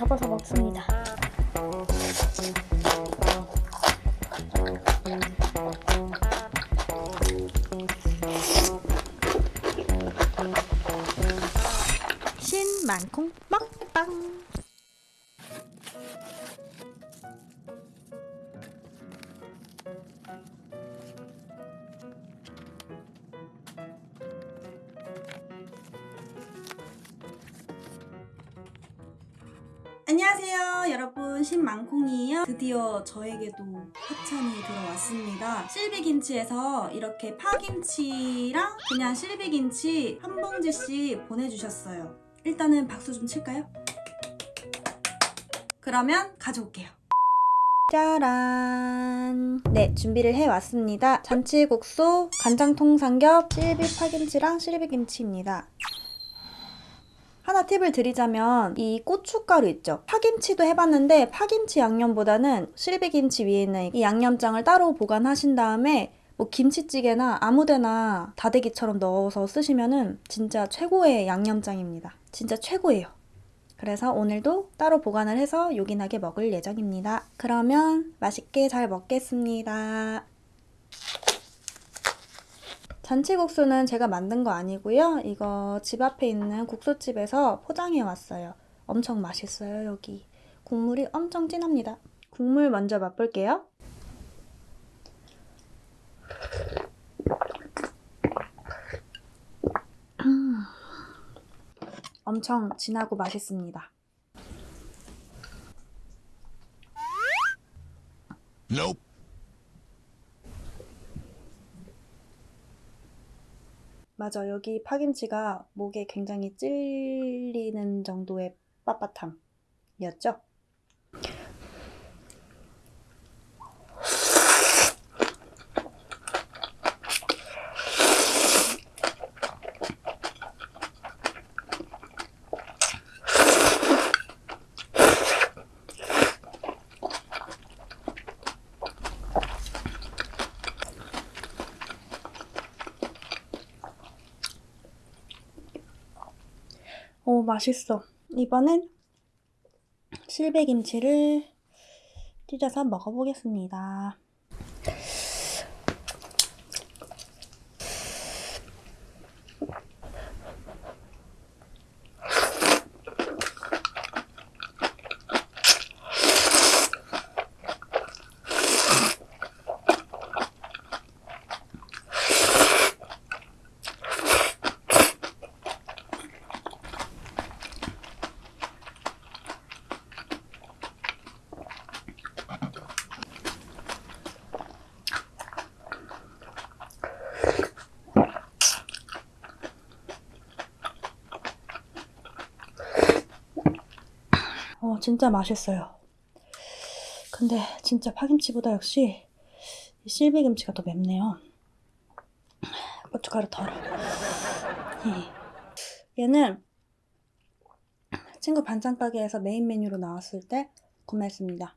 고이 접어서 먹습니다. 신만콩 안녕하세요 여러분. 신망콩이에요. 드디어 저에게도 협찬이 들어왔습니다. 실비김치에서 이렇게 파김치랑 그냥 실비김치 한 봉지씩 보내주셨어요. 일단은 박수 좀 칠까요? 그러면 가져올게요. 짜란. 네 준비를 해왔습니다. 잔치국수 간장통삼겹 실비 파김치랑 실비김치입니다 하나 팁을 드리자면 이 고춧가루 있죠 파김치도 해봤는데 파김치 양념보다는 실비김치 위에 있는 이 양념장을 따로 보관하신 다음에 뭐 김치찌개나 아무데나 다대기처럼 넣어서 쓰시면은 진짜 최고의 양념장입니다 진짜 최고예요 그래서 오늘도 따로 보관을 해서 요긴하게 먹을 예정입니다. 그러면 맛있게 잘 먹겠습니다. 잔치국수는 제가 만든 거 아니고요. 이거 집 앞에 있는 국수집에서 포장해 왔어요. 엄청 맛있어요, 여기. 국물이 엄청 진합니다. 국물 먼저 맛볼게요. 음. 엄청 진하고 맛있습니다. 맞아, 여기 파김치가 목에 굉장히 찔리는 정도의 빳빳함이었죠? 오, 맛있어. 이번엔 실비김치를 찢어서 먹어보겠습니다. 어, 진짜 맛있어요. 근데 진짜 파김치보다 역시 이 실비김치가 더 맵네요. 고춧가루 덜어. 예. 얘는 친구 반찬 가게에서 메인 메뉴로 나왔을 때 구매했습니다.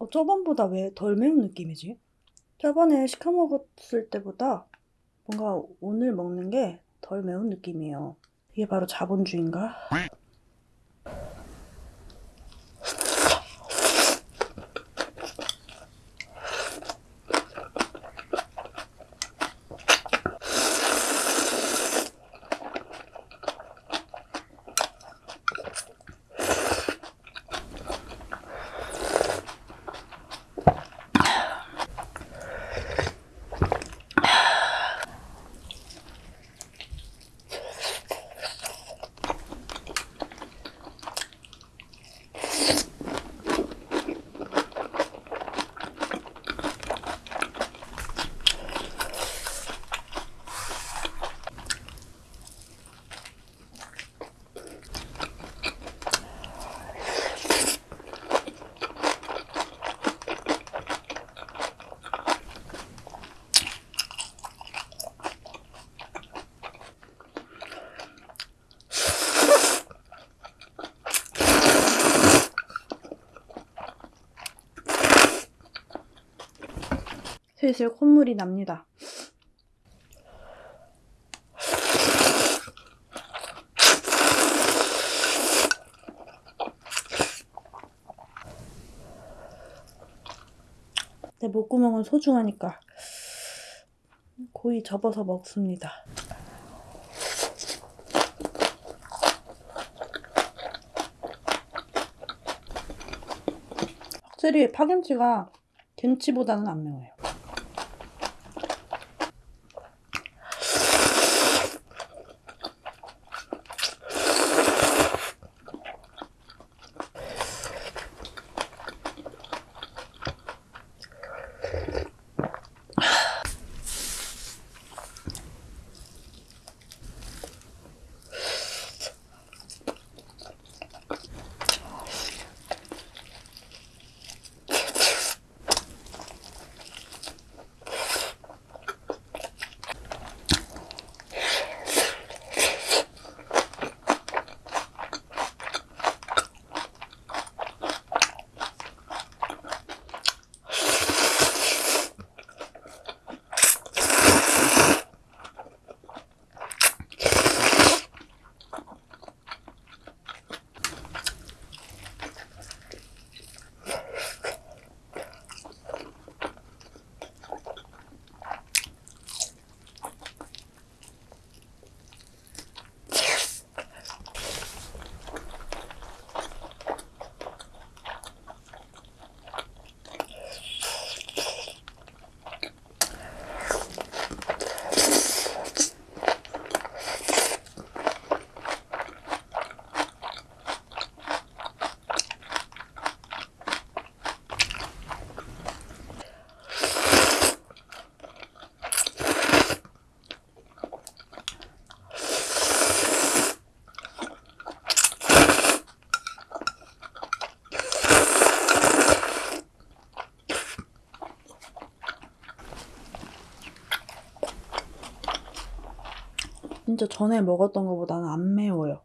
어, 저번보다 왜 덜 매운 느낌이지? 저번에 시켜 먹었을 때보다 뭔가 오늘 먹는 게 덜 매운 느낌이에요. 이게 바로 자본주의인가? 슬슬 콧물이 납니다. 내 목구멍은 소중하니까 고이 접어서 먹습니다. 확실히 파김치가 김치보다는 안 매워요. 진짜 전에 먹었던 것보다는 안 매워요.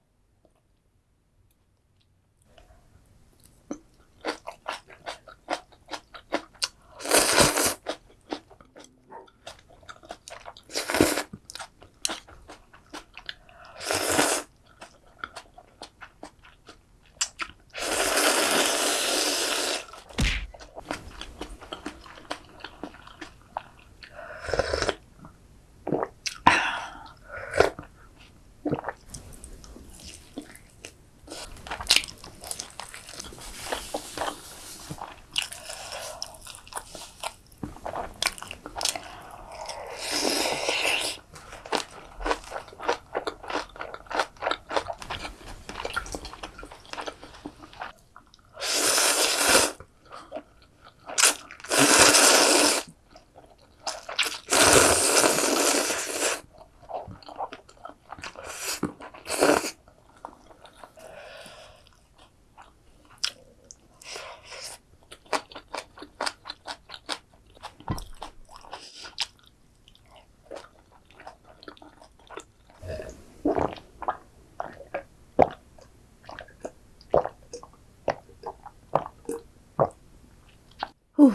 후,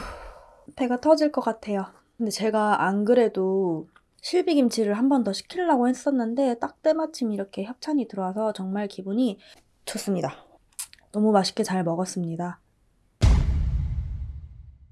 배가 터질 것 같아요. 근데 제가 안 그래도 실비김치를 한 번 더 시키려고 했었는데 딱 때마침 이렇게 협찬이 들어와서 정말 기분이 좋습니다. 너무 맛있게 잘 먹었습니다.